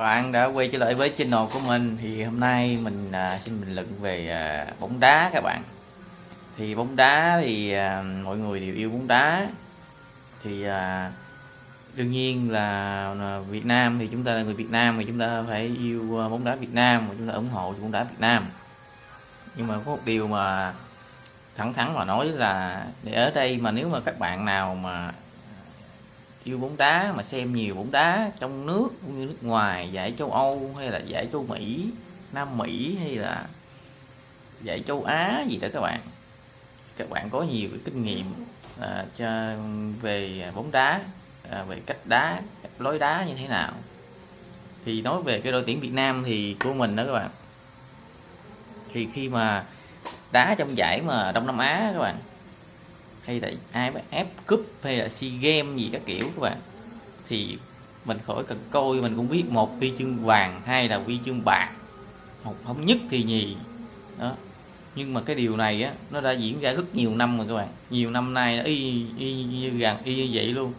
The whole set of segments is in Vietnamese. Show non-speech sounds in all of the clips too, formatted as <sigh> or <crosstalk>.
bạn đã quay trở lại với channel của mình thì hôm nay mình à, xin bình luận về à, bóng đá các bạn. Thì bóng đá thì à, mọi người đều yêu bóng đá. Thì à, đương nhiên là, à, Việt Nam thì chúng ta là người Việt Nam thì chúng ta phải yêu à, bóng đá Việt Nam và chúng ta ủng hộ bóng đá Việt Nam. Nhưng mà có một điều mà thẳng thắn mà nói là để ở đây mà nếu mà các bạn nào mà yêu bóng đá mà xem nhiều bóng đá trong nước cũng như nước ngoài giải châu Âu hay là giải châu Mỹ Nam Mỹ hay là giải châu Á gì đó các bạn. Các bạn có nhiều cái kinh nghiệm à, cho về bóng đá à, về cách đá cách lối đá như thế nào. Thì nói về cái đội tuyển Việt Nam thì của mình đó các bạn. Thì khi mà đá trong giải mà Đông Nam Á các bạn hay là AFF Cup hay là SEA Games gì các kiểu các bạn. Thì mình khỏi cần coi mình cũng biết một huy chương vàng hay là huy chương bạc. Một không nhất thì nhì. Đó. Nhưng mà cái điều này á nó đã diễn ra rất nhiều năm rồi các bạn. Nhiều năm nay nó y, y như gần y như vậy luôn.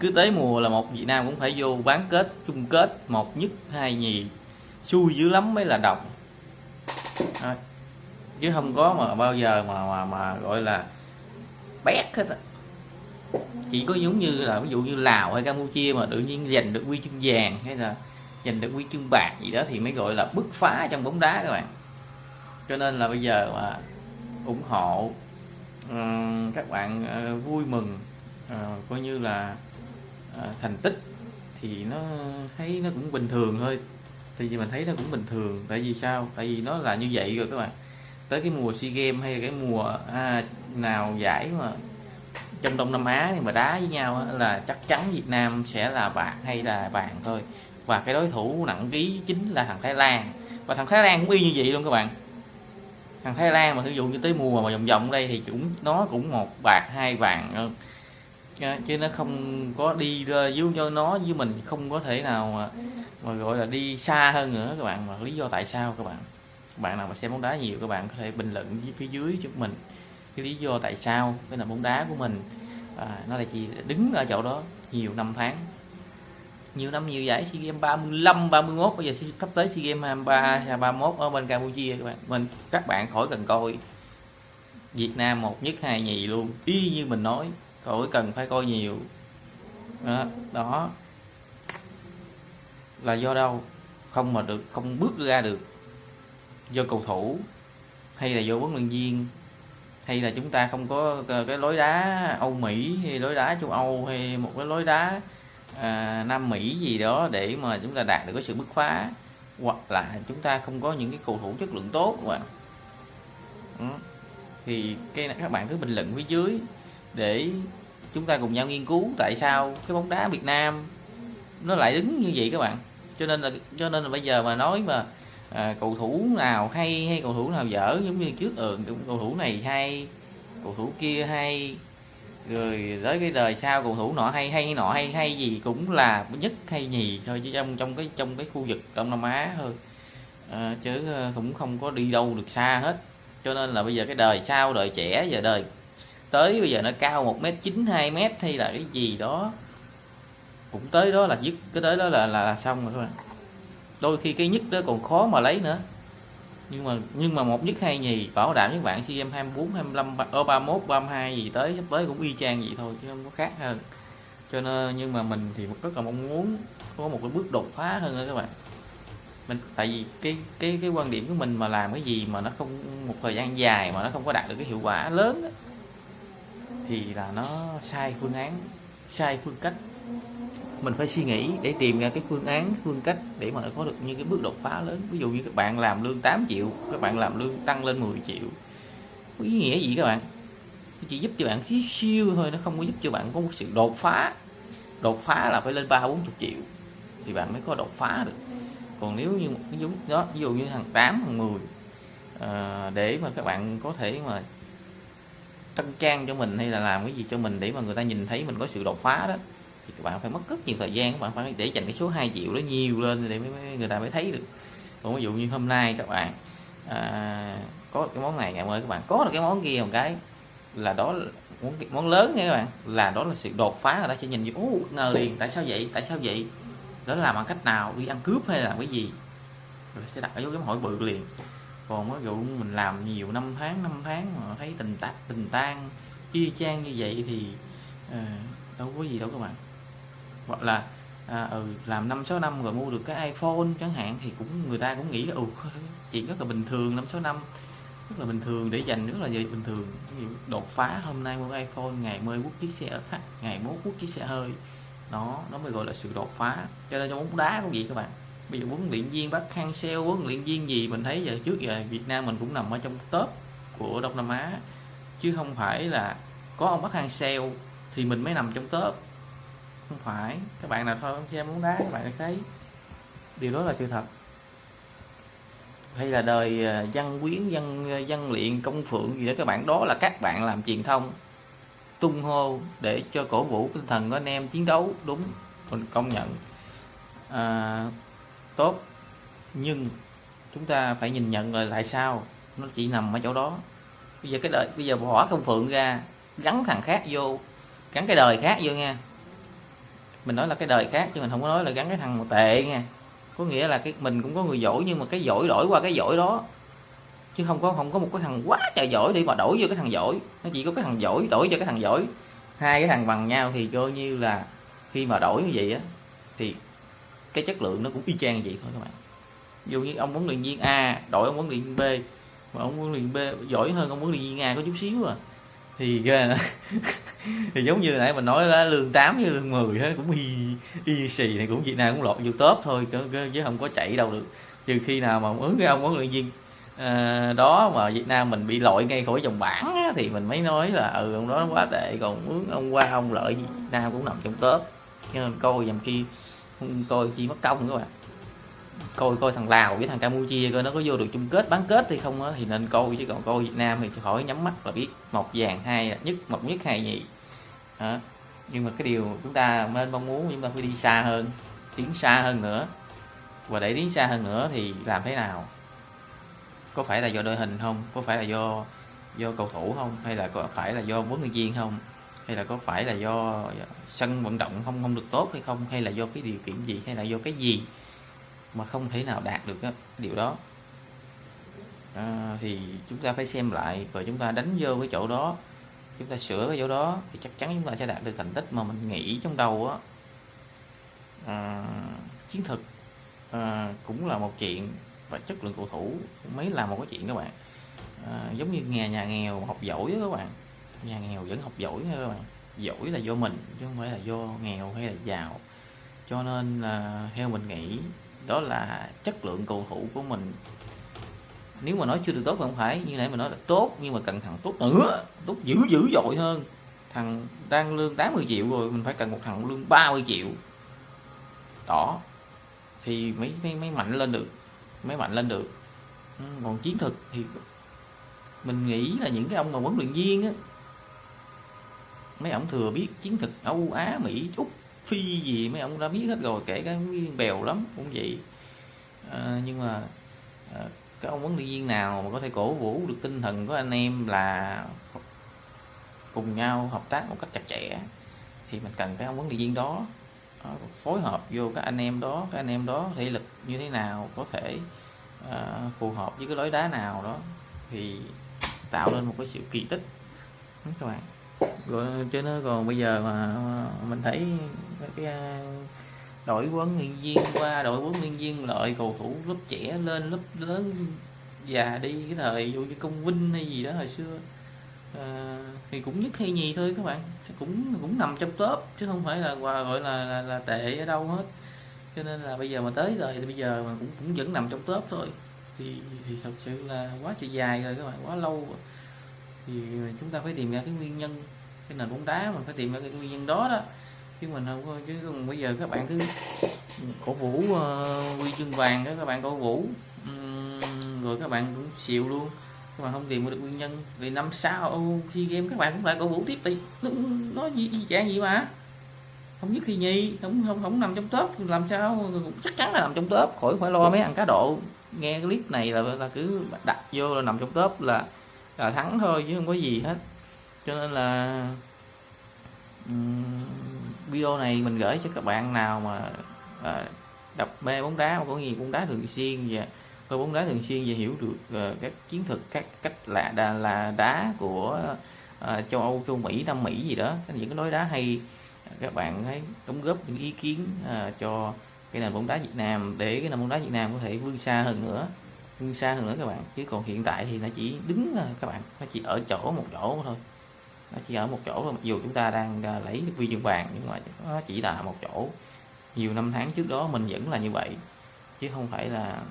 Cứ tới mùa là một Việt Nam cũng phải vô bán kết chung kết một nhất hai nhì. Xui dữ lắm mới là đồng. Chứ không có mà bao giờ mà mà, mà gọi là bét hết á chỉ có giống như là ví dụ như Lào hay Campuchia mà tự nhiên giành được huy chương vàng hay là giành được huy chương bạc gì đó thì mới gọi là bứt phá trong bóng đá các bạn. Cho nên là bây giờ mà ủng hộ uh, các bạn uh, vui mừng uh, coi như là uh, thành tích thì nó thấy nó cũng bình thường thôi. Thì mình thấy nó cũng bình thường. Tại vì sao? Tại vì nó là như vậy rồi các bạn tới cái mùa sea games hay cái mùa à, nào giải mà trong đông nam á thì mà đá với nhau là chắc chắn việt nam sẽ là bạc hay là bạn thôi. Và cái đối thủ nặng ký chính là thằng thái lan. Và thằng thái lan cũng y như vậy luôn các bạn. Thằng thái lan mà sử dụ như tới mùa mà vòng vòng đây thì cũng nó cũng một bạc hai vàng chứ nó không có đi dưới cho nó với mình không có thể nào mà, mà gọi là đi xa hơn nữa các bạn. Mà lý do tại sao các bạn? Bạn nào mà xem bóng đá nhiều các bạn có thể bình luận phía dưới giúp mình. Cái lý do tại sao cái là bóng đá của mình à, nó là chỉ đứng ở chỗ đó nhiều năm tháng. Nhiều năm nhiều giải SEA Games 35 31 bây giờ sắp tới SEA Games 23 31 ở bên Campuchia các bạn. Mình các bạn khỏi cần coi. Việt Nam một nhất hai nhì luôn. Y như mình nói khỏi cần phải coi nhiều. Đó, đó. Là do đâu? Không mà được không bước ra được do cầu thủ hay là do huấn luyện viên hay là chúng ta không có ờ, cái lối đá Âu Mỹ hay lối đá châu Âu hay một cái lối đá à, Nam Mỹ gì đó để mà chúng ta đạt được cái sự bứt phá hoặc là chúng ta không có những cái cầu thủ chất lượng tốt các bạn ừ. thì cái các bạn cứ bình luận phía dưới để chúng ta cùng nhau nghiên cứu tại sao cái bóng đá Việt Nam nó lại đứng như vậy các bạn cho nên là cho nên là bây giờ mà nói mà à, cầu thủ nào hay hay cầu thủ nào dở giống như trước ừ cầu thủ này hay cầu thủ kia hay. Rồi tới cái đời sau cầu thủ nọ hay hay nọ hay hay gì cũng là nhất hay nhì thôi chứ trong trong cái trong cái khu vực đông nam á thôi. À, chứ ờ, cũng không có đi đâu được xa hết. Cho nên là bây giờ cái đời sau đời trẻ giờ đời tới bây giờ nó cao một mét chín hai mét hay là cái gì đó. Cũng tới đó là dứt cái tới đó là là, là xong rồi thôi đôi khi cái nhất đó còn khó mà lấy nữa. Nhưng mà nhưng mà một nhất hai nhì bảo đảm với bạn cm 24 25 ở 31 32 gì tới sắp tới cũng y chang vậy thôi chứ không có khác hơn. Cho nên nhưng mà mình thì rất là mong muốn có một cái bước đột phá hơn nữa các bạn. Mình tại vì cái cái cái quan điểm của mình mà làm cái gì mà nó không một thời gian dài mà nó không có đạt được cái hiệu quả lớn đó, thì là nó sai phương án sai phương cách mình phải suy nghĩ để tìm ra cái phương án phương cách để mà có được những cái bước đột phá lớn. Ví dụ như các bạn làm lương 8 triệu các bạn làm lương tăng lên 10 triệu. Có ý nghĩa gì các bạn? Chỉ giúp cho bạn xíu siêu thôi nó không có giúp cho bạn có một sự đột phá. Đột phá là phải lên ba bốn chục triệu thì bạn mới có đột phá được. Còn nếu như một cái giống đó ví dụ như thằng 8 thằng 10 à, ờ, để mà các bạn có thể mà tăng trang cho mình hay là làm cái gì cho mình để mà người ta nhìn thấy mình có sự đột phá đó thì các bạn phải mất rất nhiều thời gian các bạn phải để dành cái số 2 triệu đó nhiều lên để mới, người ta mới thấy được. Còn ví dụ như hôm nay các bạn à, có cái món này ngày mới các bạn có được cái món kia một cái là đó món, món lớn nha các bạn là đó là sự đột phá người ta sẽ nhìn như ố ngờ liền tại sao vậy tại sao vậy? Đó là làm bằng cách nào đi ăn cướp hay là cái gì? Rồi sẽ đặt ở dấu chấm hỏi bự liền. Còn ví dụ mình làm nhiều năm tháng năm tháng mà thấy tình tác tình tan y chang như vậy thì uh, đâu có gì đâu các bạn hoặc là à, ừ, làm năm sáu năm rồi mua được cái iPhone chẳng hạn thì cũng người ta cũng nghĩ là ừ chuyện rất là bình thường năm sáu năm. Rất là bình thường để dành rất là bình thường. Đột phá hôm nay mua iPhone ngày mới quốc chiếc xe khách ngày mốt quốc chiếc xe hơi. Nó nó mới gọi là sự đột phá. Cho nên trong bóng đá cũng vậy các bạn. Bây giờ huấn luyện viên bắt khang sale huấn luyện viên gì mình thấy giờ trước giờ Việt Nam mình cũng nằm ở trong top của Đông Nam Á. Chứ không phải là có ông bắt khang sale thì mình mới nằm trong top không phải. Các bạn nào thôi xem bóng đá các bạn thấy điều đó là sự thật. Hay là đời à, văn quyến văn à, văn luyện công phượng gì đó các bạn đó là các bạn làm truyền thông tung hô để cho cổ vũ tinh thần của anh em chiến đấu đúng mình công nhận. À, tốt nhưng chúng ta phải nhìn nhận rồi lại sao nó chỉ nằm ở chỗ đó. Bây giờ cái đời bây giờ bỏ công phượng ra gắn thằng khác vô gắn cái đời khác vô nha mình nói là cái đời khác chứ mình không có nói là gắn cái thằng một tệ nha. Có nghĩa là cái mình cũng có người giỏi nhưng mà cái giỏi đổi qua cái giỏi đó. Chứ không có không có một cái thằng quá trời giỏi đi mà đổi vô cái thằng giỏi. Nó chỉ có cái thằng giỏi đổi cho cái thằng giỏi. Hai cái thằng bằng nhau thì coi như là khi mà đổi như vậy á, thì cái chất lượng nó cũng y chang vậy thôi các bạn. Dù như ông huấn luyện viên A đổi ông huấn luyện viên B, mà ông huấn luyện B giỏi hơn ông huấn luyện viên A có chút xíu à thì <laughs> <laughs> thì giống như nãy mình nói là lương 8 với lương 10 hết cũng y y xì này cũng Việt Nam cũng lọt vô top thôi chứ không có chạy đâu được. Trừ khi nào mà ứng cái ông huấn luyện viên à, đó mà Việt Nam mình bị lội ngay khỏi vòng bảng á, thì mình mới nói là ừ ông đó nó quá tệ còn mướn ông qua ông lợi Việt Nam cũng nằm trong top. Cho nên coi dòng khi coi chi mất công các bạn. Coi coi thằng Lào với thằng Campuchia coi nó có vô được chung kết bán kết hay không á thì nên coi chứ còn coi Việt Nam thì khỏi nhắm mắt là biết. Một vàng hai nhất một nhất hai nhị đó. nhưng mà cái điều chúng ta nên mong muốn chúng ta phải đi xa hơn tiến xa hơn nữa. Và để tiến xa hơn nữa thì làm thế nào? Có phải là do đội hình không? Có phải là do do cầu thủ không? Hay là có phải là do huấn luyện viên không? Hay là có phải là do sân vận động không không được tốt hay không? Hay là do cái điều kiện gì? Hay là do cái gì mà không thể nào đạt được cái điều đó? À, thì chúng ta phải xem lại và chúng ta đánh vô cái chỗ đó chúng ta sửa cái chỗ đó thì chắc chắn chúng ta sẽ đạt được thành tích mà mình nghĩ trong đầu á. À, chiến thực à, cũng là một chuyện và chất lượng cầu thủ mấy là một cái chuyện các bạn. À, giống như nhà nhà nghèo học giỏi đó các bạn. Nhà nghèo vẫn học giỏi nha các bạn. Giỏi là do mình chứ không phải là do nghèo hay là giàu. Cho nên là theo mình nghĩ đó là chất lượng cầu thủ của mình nếu mà nói chưa được tốt thì không phải như nãy mình nói là tốt nhưng mà cần thằng tốt. Ờ, Nữa tốt dữ dữ dội hơn. Thằng đang lương 80 triệu rồi mình phải cần một thằng lương 30 triệu. Đó. Thì mới mới, mới mạnh lên được mới mạnh lên được. Ừ, còn chiến thực thì mình nghĩ là những cái ông mà huấn luyện viên á mấy ông thừa biết chiến thực Âu Á Mỹ Úc Phi gì mấy ông đã biết hết rồi kể cả bèo lắm cũng vậy. À, nhưng mà à, cái ông huấn luyện viên nào mà có thể cổ vũ được tinh thần của anh em là cùng nhau hợp tác một cách chặt chẽ thì mình cần cái ông huấn luyện viên đó ờ, phối hợp vô các anh em đó các anh em đó thể lực như thế nào có thể uh, phù hợp với cái lối đá nào đó thì tạo nên một cái sự kỳ tích. Đúng các bạn? Rồi chứ nó còn bây giờ mà mình thấy cái đội huấn luyện viên qua đội huấn luyện viên lợi cầu thủ lớp trẻ lên lớp lớn già đi cái thời vô như công vinh hay gì đó hồi xưa. À, thì cũng nhất hay nhì thôi các bạn. Cũng cũng nằm trong top chứ không phải là gọi là, là, là tệ ở đâu hết. Cho nên là bây giờ mà tới rồi thì bây giờ mà cũng cũng vẫn nằm trong top thôi. Thì thì thật sự là quá trời dài rồi các bạn quá lâu rồi. thì chúng ta phải tìm ra cái nguyên nhân. Cái nền bóng đá mình phải tìm ra cái nguyên nhân đó đó chứ mình không có chứ còn bây giờ các bạn cứ cổ vũ uh, huy chương vàng đó các bạn cổ vũ. Um, rồi các bạn cũng xịu luôn. Các bạn không tìm được nguyên nhân. Vì năm sau khi game các bạn cũng lại cổ vũ tiếp đi. Nó, nó gì, gì dạng gì mà. Không nhất khi nhi không không không nằm trong top. Làm sao chắc chắn là nằm trong top. Khỏi phải lo mấy ăn cá độ. Nghe clip này là là cứ đặt vô là nằm trong top là là thắng thôi chứ không có gì hết. Cho nên là um, video này mình gửi cho các bạn nào mà à, đập mê bóng đá có nhiều bóng đá thường xuyên và coi bóng đá thường xuyên và hiểu được uh, các chiến thuật các cách là đà, là đá của uh, châu Âu châu Mỹ Nam Mỹ gì đó. Những cái lối đá hay các bạn hãy đóng góp những ý kiến uh, cho cái nền bóng đá Việt Nam để cái nền bóng đá Việt Nam có thể vươn xa hơn nữa vươn xa hơn nữa các bạn. Chứ còn hiện tại thì nó chỉ đứng các bạn nó chỉ ở chỗ một chỗ thôi nó chỉ ở một chỗ thôi mặc dù chúng ta đang à, lấy được huy chương vàng nhưng mà nó chỉ là một chỗ. Nhiều năm tháng trước đó mình vẫn là như vậy chứ không phải là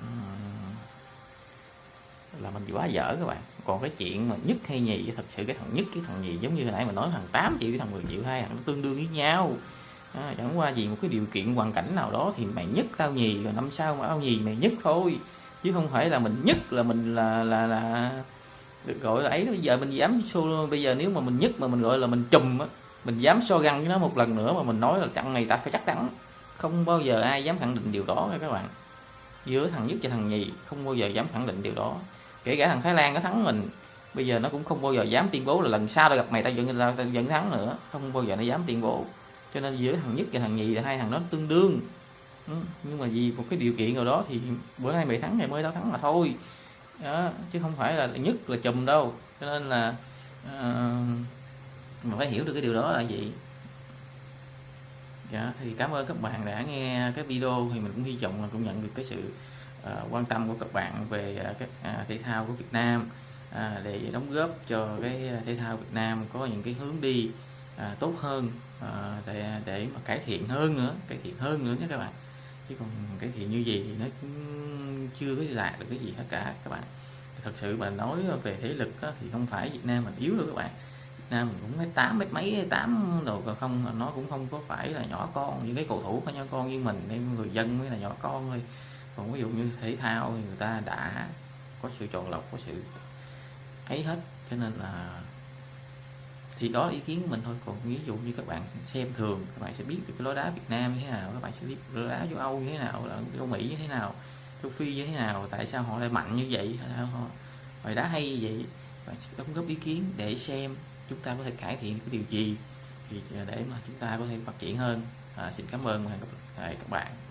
là mình quá dở các bạn. Còn cái chuyện mà nhất hay nhì thật sự cái thằng nhất cái thằng nhì giống như hồi nãy mình nói thằng 8 triệu cái thằng 10 triệu hai thằng nó tương đương với nhau. À, chẳng qua gì một cái điều kiện hoàn cảnh nào đó thì mày nhất tao nhì rồi năm sau mà tao nhì mày nhất thôi. Chứ không phải là mình nhất là mình là là là được gọi là ấy bây giờ mình dám so bây giờ nếu mà mình nhất mà mình gọi là mình chùm á, mình dám so găng với nó một lần nữa mà mình nói là trận này ta phải chắc chắn không bao giờ ai dám khẳng định điều đó các bạn. Giữa thằng nhất và thằng nhì, không bao giờ dám khẳng định điều đó. Kể cả thằng Thái Lan có thắng mình, bây giờ nó cũng không bao giờ dám tuyên bố là lần sau tao gặp mày tao vẫn tao vẫn thắng nữa. Không bao giờ nó dám tuyên bố. Cho nên giữa thằng nhất và thằng nhì là hai thằng đó tương đương. Ừ, nhưng mà vì một cái điều kiện nào đó thì bữa nay mày thắng ngày mới tao thắng mà thôi đó, chứ không phải là nhất là chùm đâu. Cho nên là uh, mà phải hiểu được cái điều đó là gì. Dạ thì cảm ơn các bạn đã nghe cái video thì mình cũng hy vọng là cũng nhận được cái sự uh, quan tâm của các bạn về uh, các uh, thể thao của Việt Nam uh, để đóng góp cho cái thể thao Việt Nam có những cái hướng đi uh, tốt hơn uh, để để mà cải thiện hơn nữa cải thiện hơn nữa nhé các bạn chứ còn cải thiện như gì thì nó cũng chưa có đạt được cái gì hết cả các bạn. Thật sự mà nói về thể lực đó, thì không phải Việt Nam mình yếu đâu các bạn. Nam mình cũng mấy tám mấy mấy tám đồ còn không nó cũng không có phải là nhỏ con những cái cầu thủ có nhỏ con như mình nên người dân mới là nhỏ con thôi. Còn ví dụ như thể thao thì người ta đã có sự chọn lọc có sự ấy hết. Cho nên là thì đó là ý kiến của mình thôi. Còn ví dụ như các bạn xem thường các bạn sẽ biết được cái lối đá Việt Nam như thế nào các bạn sẽ biết lối đá châu Âu như thế nào là châu Mỹ như thế nào châu Phi như thế nào tại sao họ lại mạnh như vậy họ bài đá hay như vậy. Bạn sẽ đóng góp ý kiến để xem chúng ta có thể cải thiện cái điều gì thì à, để mà chúng ta có thể phát triển hơn. À, xin cảm ơn và hẹn gặp lại các bạn.